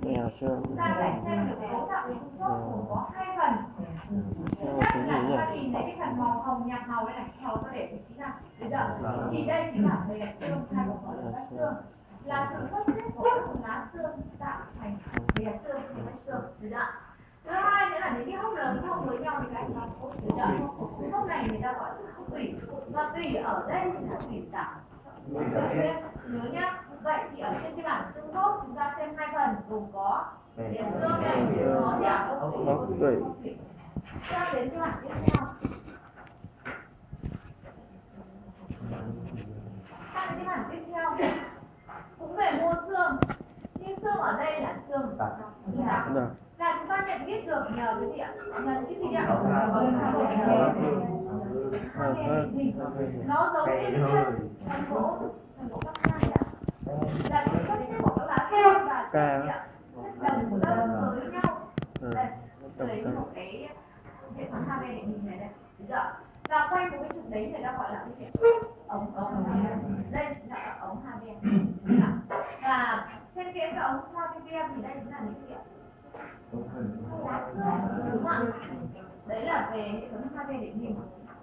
Đây là xương. ta phải xem được cấu tạo của xương khớp gồm có hai phần. Thứ Đây nhất là chúng ta nhỉ? nhìn thấy cái phần màu hồng nhạt màu đây này màu tôi để vị trí nào được chưa thì đây chính là bề mặt xương phận của các xương. Là sự sắp xếp của các lá xương tạo thành bề mặt xương bề mặt xương được chưa thứ hai nữa là những cái hốc lớn thông với nhau thì các anh chị được chưa hốc này người ta gọi là hốc tủy. Và tủy ở đây là tủy tạo nhớ nhá vậy thì ở trên cái bảng xương khớp chúng ta xem hai phần gồm có điểm xương này có ạ Hốc tủy. Sang đến cái bảng tiếp theo đến cái bảng tiếp theo cũng về mô xương nhưng xương ở đây là xương đặc là chúng ta nhận biết được nhờ cái gì ạ nhờ cái gì ạ nó giống như cái chân thành gỗ thành gỗ các hai ạ Ca. gì ạ? xếp đồng tâm với nhau. Ừ. đây lấy một cái hệ thống hai bên để nhìn này đây. Được chưa và quanh của cái trục đấy người ta gọi là cái ống ống hai bên đây chính là ống hai bên. Và cái cái ống hai bên kia thì đây chính là những cái đúng không đấy là về hệ thống hai bên để nhìn.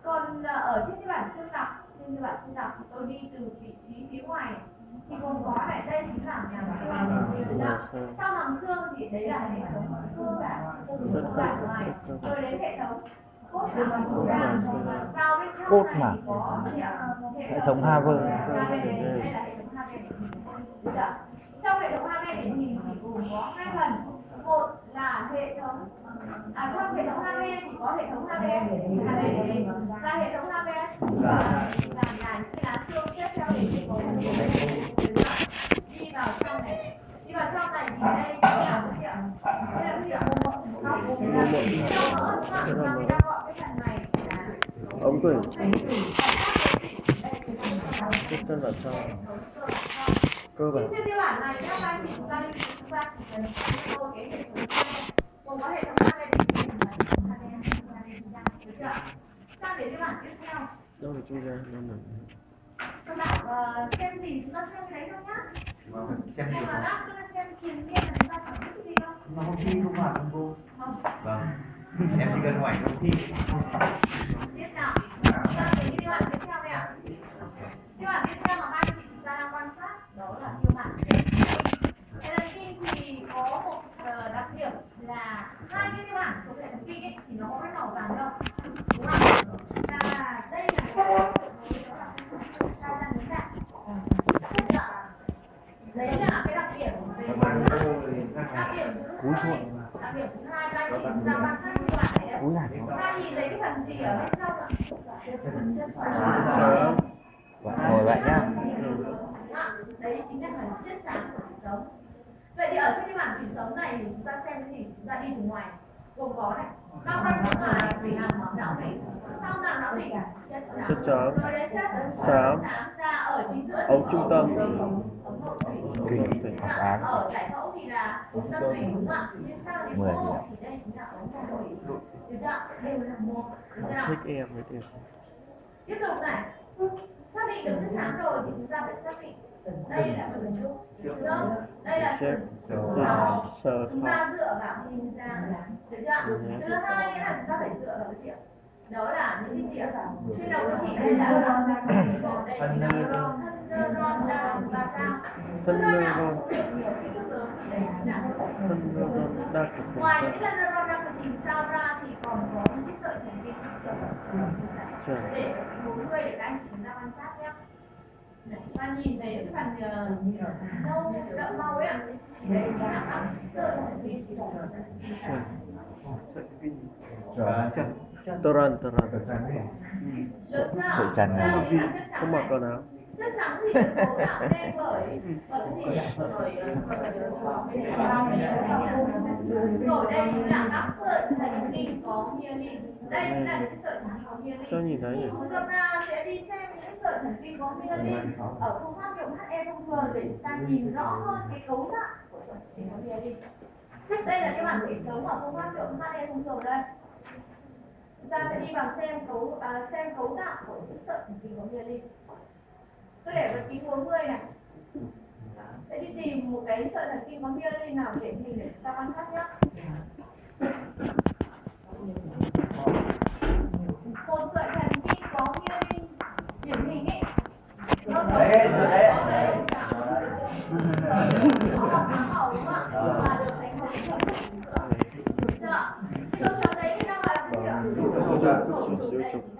Còn à, ở trên cái bản xương đặc trên cái bản xương thì tôi đi từ vị trí phía ngoài này thì gồm có này đây chính là Màng không? xương. sau màng xương thì đấy là hệ thống cơ bản cơ bản ngoài rồi đến hệ thống cốt này gì ạ? Hệ thống Harvard. Harvard đây là hệ thống Harvard trong hệ thống Harvard để nhìn thì gồm có hai phần một là hệ thống à trong hệ thống Harvard thì có hệ thống Harvard và hệ thống Harvard là là những cái lá xương xếp theo hình cái cấu đi vào trong này đi vào trong này thì đây chính là cái gì ạ? đây là cái gì ạ? Nó cũng là trong mỡ đúng không ạ? Và người ta gọi cái phần này là Ống tủy Tiếp chân vào trong. Cơ bản. trên bản này các anh chị chúng ta lưu chúng ta chỉ cần vô cái hệ thống gồm có hệ thống hai bên sang đến tiêu bản tiếp theo Đâu là trung gian? Đâu là các bạn ờ, xem gì chúng ta xem cái đấy thôi nhá ta xem gì đâu Mà không thi không vào không cô? Vâng. Em chỉ cần hỏi không thi. tiếp nào sang đến cái tiêu bản tiếp theo đây ạ tiêu bản tiếp theo mà các anh chị chúng ta đang quan sát đó là tiêu bản LNP thì có một ờ, đặc điểm là hai cái tiêu bản của hệ thần kinh ấy thì nó có cái màu vàng đâu đúng không và đây là cái đó là sao ra đến dạng đấy là cái đặc điểm về màu vàng đặc điểm thứ Cúi hai xuống. đặc điểm thứ hai các anh chị chúng ta quan sát tiêu bản này đấy Cúi lại. chúng ta nhìn thấy cái phần gì ở bên trong ạ phần chất xám Sớm. Vâng, ngồi vậy nhá. đấy chính là phần chất xám của thủy sống vậy thì ở trên cái bảng thủy sống này chúng ta xem cái gì chúng ta đi từ ngoài gồm có này bao quanh bên ngoài thủy hàm ở não thủy sau màng não thủy chất chính giữa Ống trung tâm. Thủy. Hoặc án. ở giải phẫu thì là ống tâm thủy đúng không ạ nhưng sau đến nhỉ? thì đây chính là ống nội thủy được chưa đều là mô được chưa Thích em với điểm. tiếp tục này xác định được chất xám rồi thì chúng ta phải xác định đây là sừng trụ đúng không đây là sọ sờ chúng ta dựa vào hình dáng được chưa thứ hai là chúng ta phải dựa vào cái gì ạ đó là những cái gì ạ trên đầu của chị đây là đây chính là neuron thân neuron đa và sao Phân neuron. Ngoài những cái neuron đa cực hình sao ra thì còn có những cái sợi thần kinh Chuẩn. để bốn mươi để các anh chị chúng ta quan sát nhé và nhìn thấy cái phần ờ, nâu đậm màu ấy ạ. Thì đấy chính là sợi thần kinh Chuẩn. Vâng. Toran, toran. được chưa? Sợi trần Không mặc quần áo. Chất trắng thì được cấu tạo nên bởi bởi cái gì bởi ờ, rồi đây chính là các sợi thần kinh có myelin đây chính là những sợi thần kinh có myelin Sao nhìn thấy nhỉ? chúng ta sẽ đi xem những sợi thần kinh có myelin ở phương pháp dụng HE thông thường để chúng ta nhìn rõ hơn cái cấu tạo của sợi thần kinh có myelin đây là cái bảng thủy sống ở phương pháp dụng HE thông thường đây chúng ta sẽ đi vào xem cấu à, xem cấu tạo của những sợi thần kinh có myelin tôi để vật kính 40 này. Sẽ đi tìm một cái sợi thần kinh có myelin nào điển hình để chúng ta quan sát nhé một sợi thần kinh có myelin điển hình ấy. Nó giống Đấy, đấy. nó đấy nó sáng